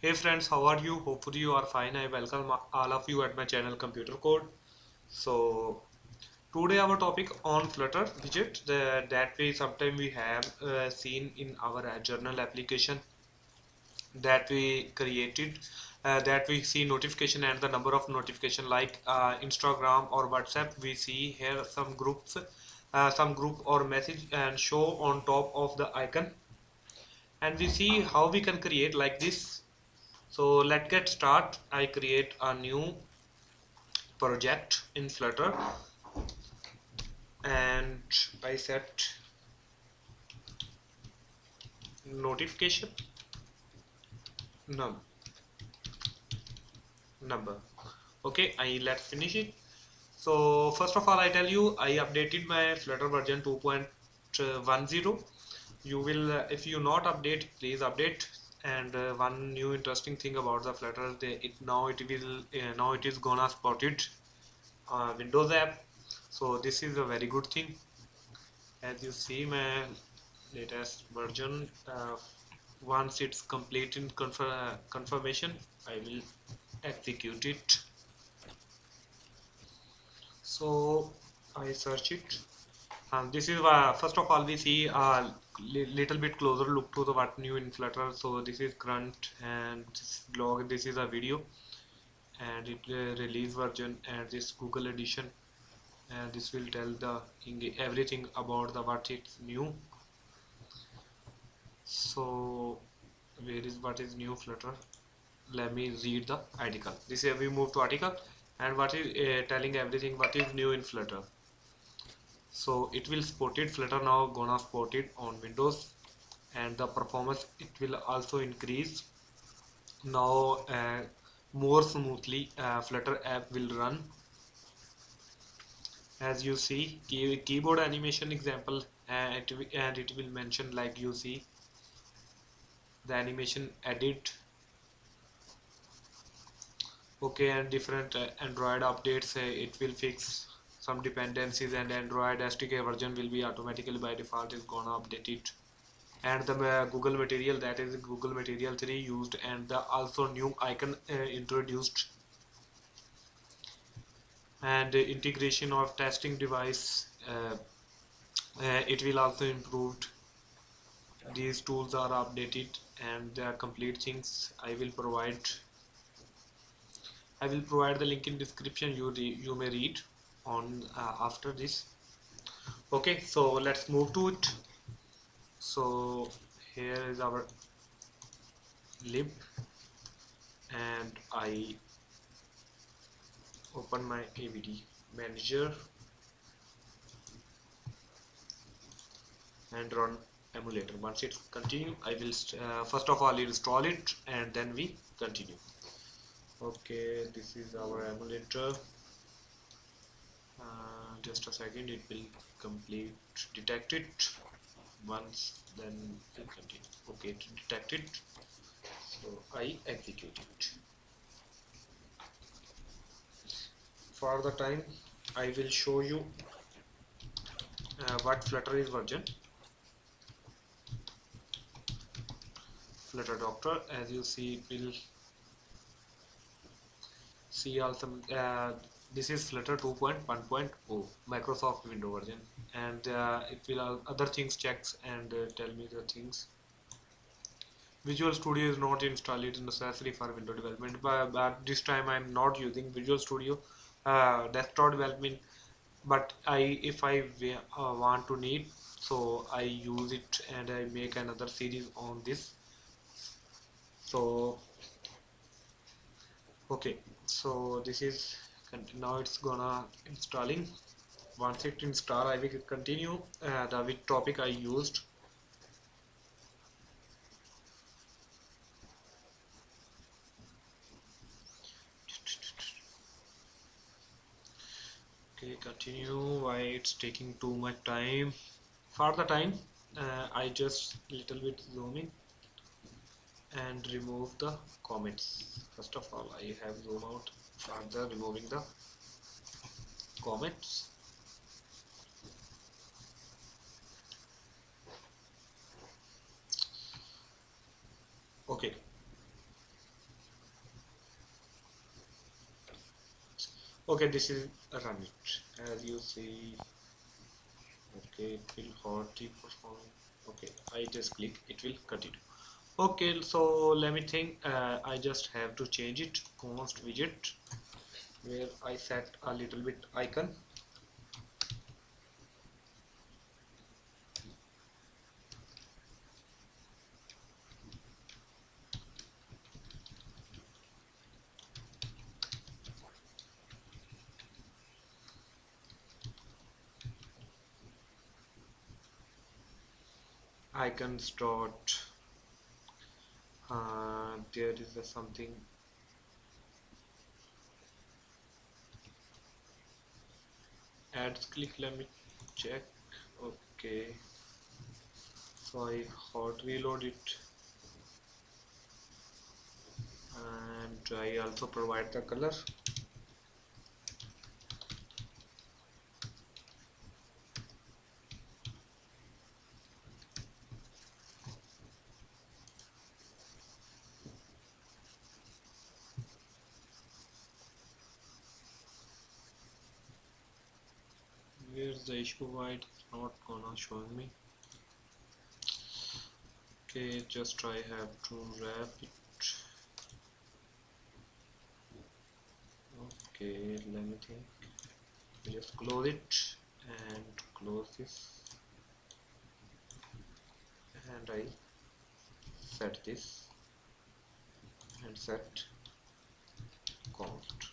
Hey friends, how are you? Hopefully you are fine. I welcome all of you at my channel Computer Code. So today our topic on Flutter widget the, that we sometime we have uh, seen in our uh, journal application that we created uh, that we see notification and the number of notification like uh, Instagram or WhatsApp we see here some groups uh, some group or message and show on top of the icon and we see how we can create like this so let's get start. I create a new project in flutter. And I set notification. Num number. Okay I let's finish it. So first of all I tell you I updated my flutter version 2.10 you will if you not update please update and uh, one new interesting thing about the flutter they, it now it will uh, now it is gonna support it uh, windows app. So this is a very good thing. As you see my latest version uh, once it's complete in confirm, confirmation I will execute it. So I search it and this is uh, first of all we see a little bit closer look to the what new in flutter so this is current and this this is a video and it uh, release version and this google edition. And this will tell the everything about the what it's new. So where is what is new flutter? Let me read the article. This is we move to article and what is uh, telling everything what is new in flutter so it will support it. Flutter now gonna support it on windows. And the performance it will also increase. Now uh, more smoothly uh, flutter app will run. As you see key, keyboard animation example and it, and it will mention like you see the animation edit. Okay and different uh, android updates uh, it will fix some dependencies and Android SDK version will be automatically by default is gonna update it. And the uh, Google material that is Google material 3 used and the also new icon uh, introduced. And uh, integration of testing device uh, uh, it will also improved. These tools are updated and the complete things I will provide. I will provide the link in description you you may read on uh, after this. Okay so let's move to it. So here is our lib and I open my AVD manager and run emulator. Once it's continue I will uh, first of all install it and then we continue. Okay this is our emulator uh, just a second it will complete detect it once then will continue okay to detect it. So I execute it. For the time I will show you uh, what flutter is version. Flutter doctor as you see it will see also uh, this is flutter 2.1.0 microsoft window version. And uh, it will other things checks and uh, tell me the things. Visual studio is not installed. It is necessary for window development. But, but this time i'm not using visual studio. Uh, desktop development. But i if i uh, want to need so i use it and i make another series on this. So okay. So this is now it's gonna installing. Once it install I will continue uh, the which topic I used. Okay continue. Why it's taking too much time? For the time uh, I just little bit zooming and remove the comments. First of all I have zoom out further removing the comments okay. Okay this is run it. As you see. Okay it will hardly perform okay i just click. It will continue okay so let me think. Uh, I just have to change it const widget where I set a little bit icon. Icons dot uh, there is a something. Ads click let me check. Okay. So I hot reload it. And I also provide the color the issue why it's not gonna show me. Okay just I have to wrap it. Okay let me think. Just close it and close this. And I set this. And set. Const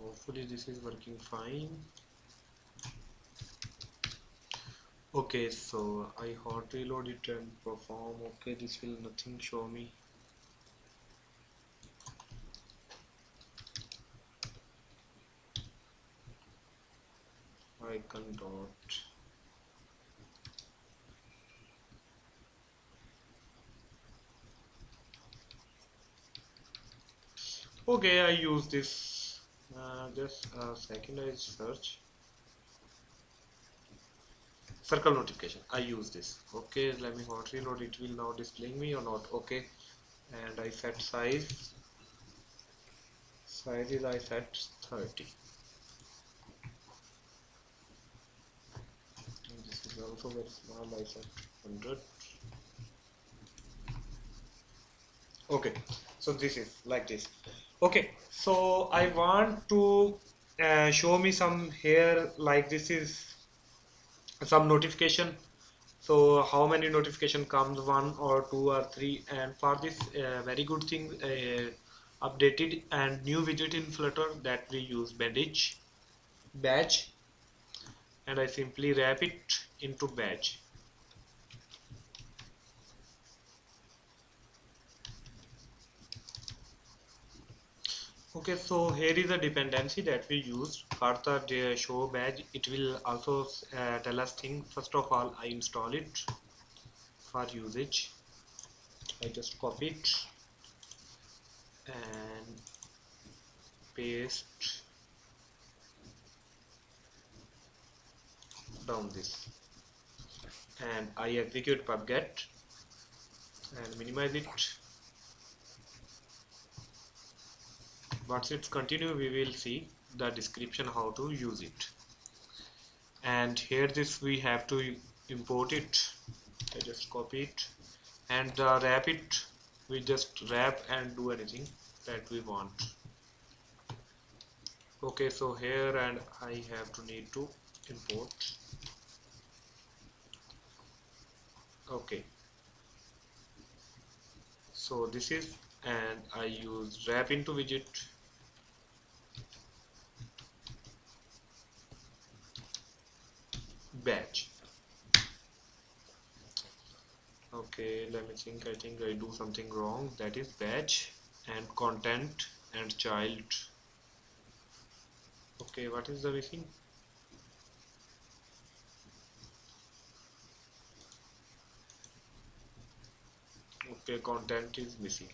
hopefully this is working fine okay so I hot reload it and perform. Okay this will nothing show me. Icon dot. Okay I use this uh, just a second I search circle notification. I use this. Okay let me hot reload. It will now display me or not. Okay. And I set size. Size is I set 30 and this is also very small. I set 100 okay. So this is like this. Okay. So I want to uh, show me some here like this is some notification. So how many notification comes? One or two or three. And for this uh, very good thing uh, updated and new widget in flutter that we use badge and I simply wrap it into badge okay so here is a dependency that we use for the show badge. It will also uh, tell us thing. First of all I install it for usage. I just copy it and paste down this. And I execute pubget and minimize it once it's continue. We will see the description how to use it. And here this we have to import it. I just copy it. And uh, wrap it. We just wrap and do anything that we want. Okay so here and I have to need to import. Okay. So this is and I use wrap into widget badge okay let me think. I think I do something wrong. That is badge and content and child. Okay what is the missing? Okay content is missing.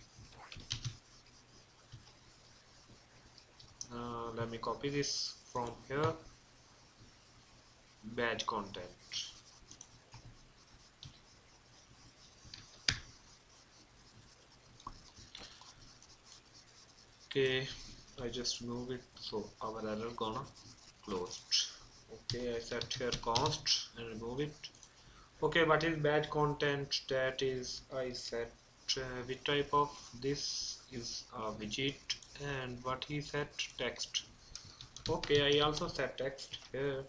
Uh, let me copy this from here badge content. Okay I just move it so our error gonna closed. Okay I set here const and remove it. Okay what is bad content that is I set uh, which type of this is a widget and what he set text. Okay I also set text here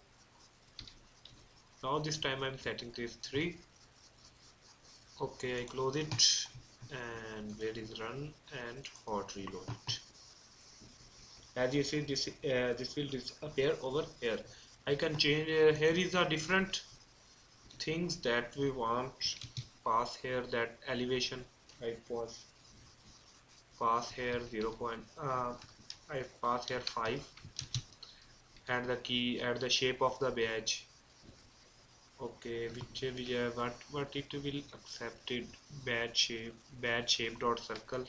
now this time I'm setting this 3 okay I close it and where is run and hot reload it. As you see this uh, this will disappear over here. I can change uh, here is a different things that we want. Pass here that elevation I was pass here 0. Point, uh, I pass here 5 and the key at the shape of the badge okay which we what what it will accepted bad shape bad shape dot circle.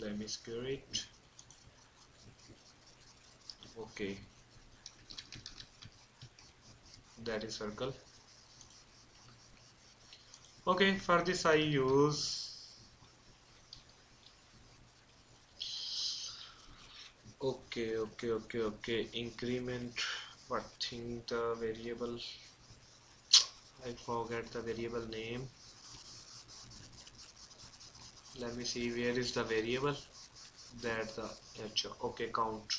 Let me square it. Okay. That is circle. Okay for this I use okay okay okay okay increment what thing the variable. I forget the variable name. Let me see where is the variable? That the okay count.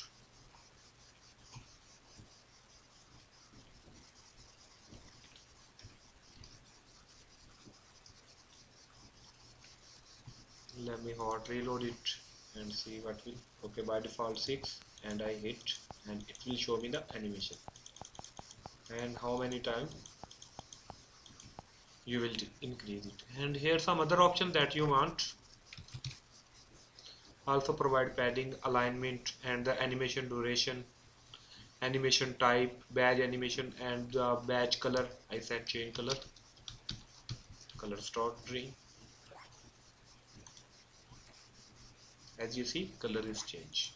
Let me hot reload it and see what will okay by default 6 and I hit and it will show me the animation. And how many times you will increase it. And here some other option that you want. Also provide padding alignment and the animation duration animation type badge animation and the badge color. I said change color. Color start green as you see color is changed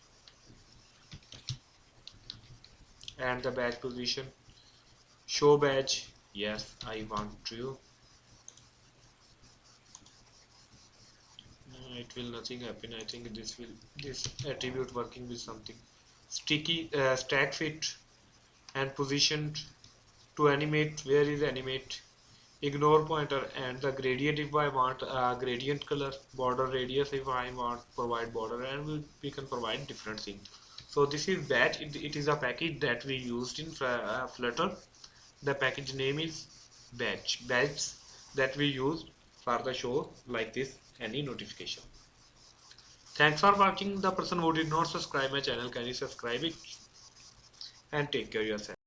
and the badge position. Show badge. Yes I want to. It will nothing happen. I think this will this attribute working with something. Sticky uh, stack fit and positioned to animate. Where is animate ignore pointer and the gradient if I want a gradient color border radius if I want provide border and we, we can provide different things so this is batch it, it is a package that we used in uh, flutter. The package name is batch batch that we use for the show like this any notification. Thanks for watching. The person who did not subscribe my channel can you subscribe it? And take care yourself